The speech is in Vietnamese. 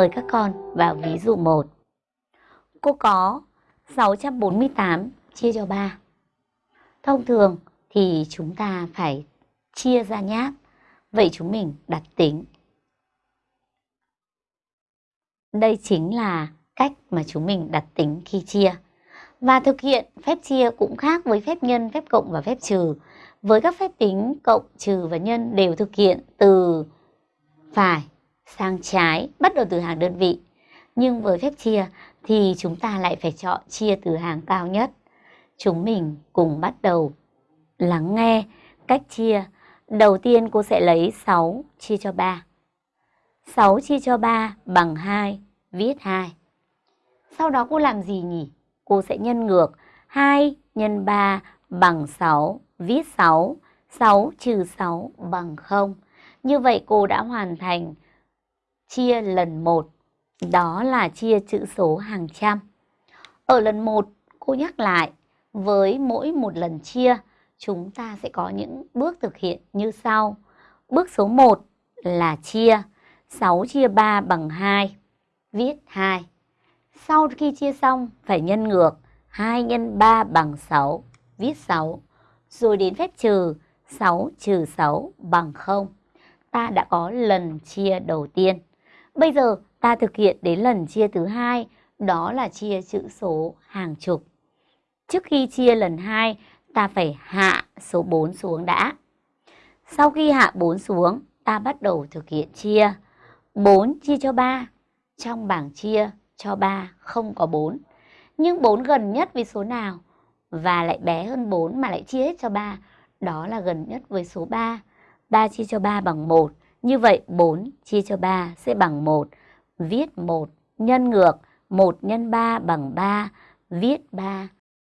Mời các con vào ví dụ 1. Cô có 648 chia cho 3. Thông thường thì chúng ta phải chia ra nháp. Vậy chúng mình đặt tính. Đây chính là cách mà chúng mình đặt tính khi chia. Và thực hiện phép chia cũng khác với phép nhân, phép cộng và phép trừ. Với các phép tính cộng, trừ và nhân đều thực hiện từ phải sang trái, bắt đầu từ hàng đơn vị. Nhưng với phép chia thì chúng ta lại phải chọn chia từ hàng cao nhất. Chúng mình cùng bắt đầu lắng nghe cách chia. Đầu tiên cô sẽ lấy 6 chia cho 3. 6 chia cho 3 bằng 2, viết 2. Sau đó cô làm gì nhỉ? Cô sẽ nhân ngược 2 nhân 3 bằng 6, viết 6. 6 trừ 6 bằng 0. Như vậy cô đã hoàn thành chia lần 1. Đó là chia chữ số hàng trăm. Ở lần 1, cô nhắc lại, với mỗi một lần chia, chúng ta sẽ có những bước thực hiện như sau. Bước số 1 là chia 6 chia 3 bằng 2, viết 2. Sau khi chia xong phải nhân ngược 2 nhân 3 bằng 6, viết 6. Rồi đến phép trừ 6 trừ 6 bằng 0. Ta đã có lần chia đầu tiên. Bây giờ ta thực hiện đến lần chia thứ hai, đó là chia chữ số hàng chục. Trước khi chia lần 2, ta phải hạ số 4 xuống đã. Sau khi hạ 4 xuống, ta bắt đầu thực hiện chia. 4 chia cho 3. Trong bảng chia cho 3 không có 4. Nhưng 4 gần nhất với số nào? Và lại bé hơn 4 mà lại chia hết cho 3. Đó là gần nhất với số 3. 3 chia cho 3 bằng 1. Như vậy 4 chia cho 3 sẽ bằng 1. Viết 1 nhân ngược 1 nhân 3 bằng 3. Viết 3